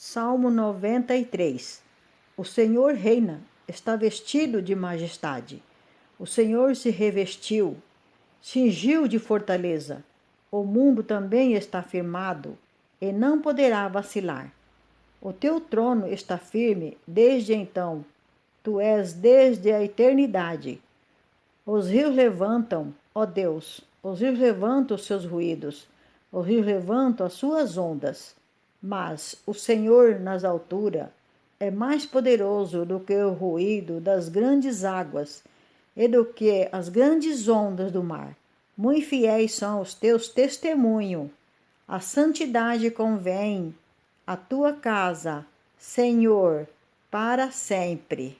Salmo 93 O Senhor reina, está vestido de majestade. O Senhor se revestiu, cingiu de fortaleza. O mundo também está firmado e não poderá vacilar. O teu trono está firme desde então. Tu és desde a eternidade. Os rios levantam, ó Deus, os rios levantam os seus ruídos, os rios levantam as suas ondas. Mas o Senhor nas alturas é mais poderoso do que o ruído das grandes águas e do que as grandes ondas do mar. Muito fiéis são os teus testemunhos. A santidade convém à tua casa, Senhor, para sempre.